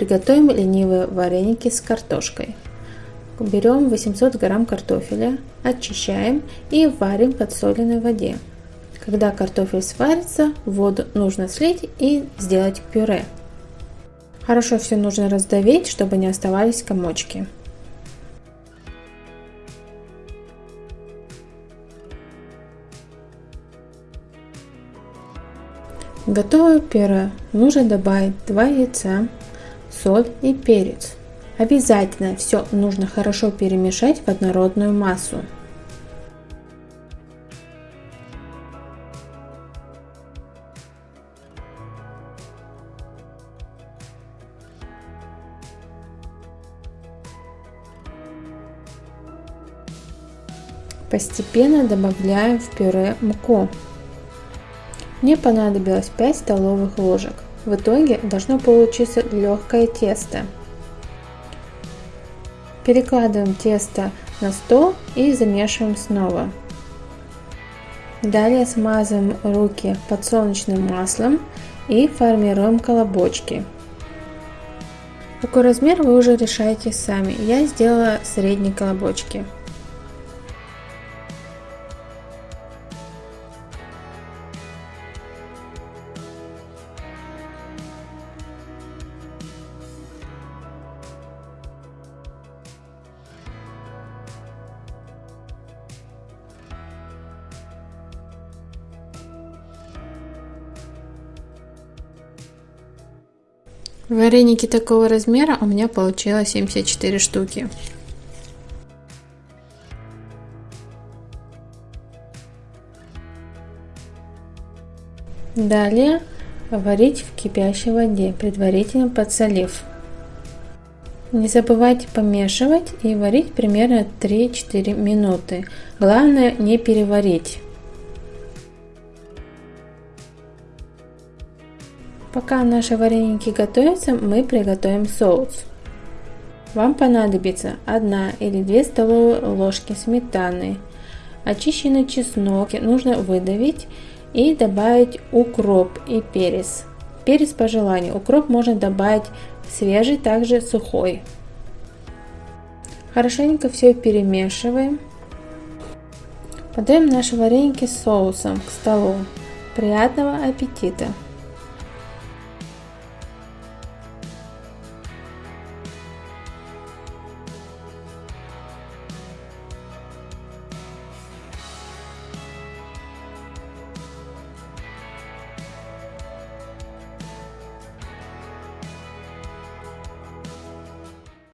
Приготовим ленивые вареники с картошкой. Берем 800 грамм картофеля, очищаем и варим в подсоленной воде. Когда картофель сварится, воду нужно слить и сделать пюре. Хорошо все нужно раздавить, чтобы не оставались комочки. Готовое пюре нужно добавить 2 яйца, соль и перец. Обязательно все нужно хорошо перемешать в однородную массу. Постепенно добавляем в пюре муку. Мне понадобилось 5 столовых ложек. В итоге должно получиться легкое тесто. Перекладываем тесто на стол и замешиваем снова. Далее смазываем руки подсолнечным маслом и формируем колобочки. Какой размер вы уже решаете сами. Я сделала средние колобочки. Вареники такого размера у меня получилось 74 штуки. Далее варить в кипящей воде, предварительно подсолив. Не забывайте помешивать и варить примерно 3-4 минуты. Главное не переварить. Пока наши вареники готовятся, мы приготовим соус. Вам понадобится 1 или 2 столовые ложки сметаны. Очищенный чеснок нужно выдавить и добавить укроп и перец. Перец по желанию. Укроп можно добавить свежий, также сухой. Хорошенько все перемешиваем. Подаем наши вареники с соусом к столу. Приятного аппетита!